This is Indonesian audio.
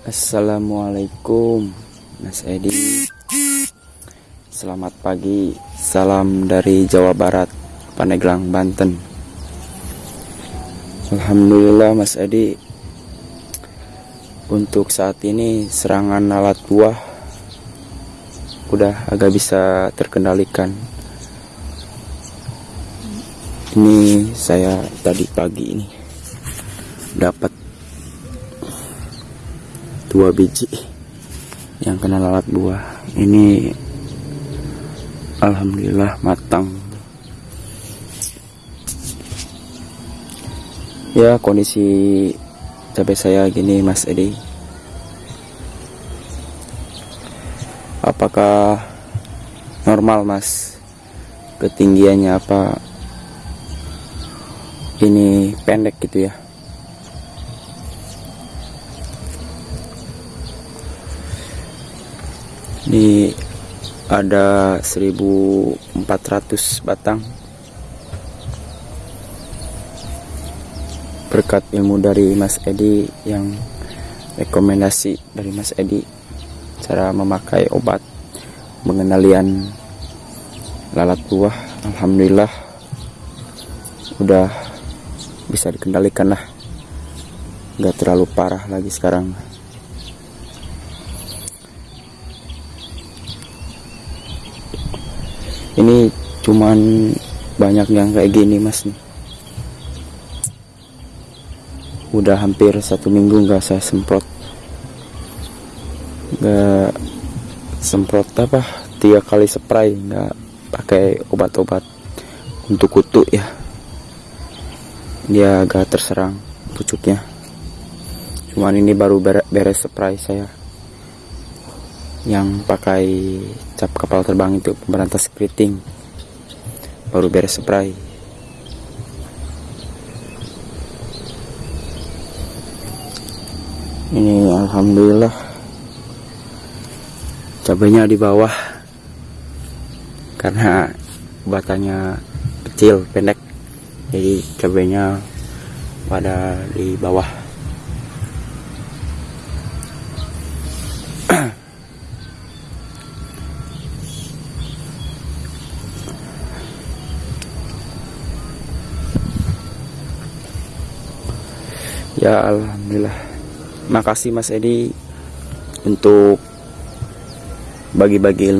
Assalamualaikum Mas Edi. Selamat pagi Salam dari Jawa Barat Paneglang Banten. Alhamdulillah Mas Edi. Untuk saat ini serangan alat buah Udah agak bisa terkendalikan. Ini saya tadi pagi ini Dapat dua biji yang kena lalat buah ini alhamdulillah matang. Ya kondisi cabai saya gini mas Edi. Apakah normal mas? Ketinggiannya apa? Ini pendek gitu ya ini ada 1400 batang. Berkat ilmu dari Mas Edi yang rekomendasi dari Mas Edi cara memakai obat pengendalian lalat buah Alhamdulillah udah bisa dikendalikan lah. Nggak terlalu parah lagi sekarang ini cuman banyak yang kayak gini mas. Nih udah hampir satu minggu nggak saya semprot. Nggak semprot apa? Tiga kali spray nggak pakai obat-obat untuk kutu ya. Dia agak terserang pucuknya. Cuman ini baru beres spray saya yang pakai cap kapal terbang itu pemberantas keriting. Baru beres spray. Ini alhamdulillah cabenya di bawah. Karena batanya kecil pendek. Jadi cabenya pada di bawah ya alhamdulillah. Makasih Mas Edi untuk bagi-bagi ilmu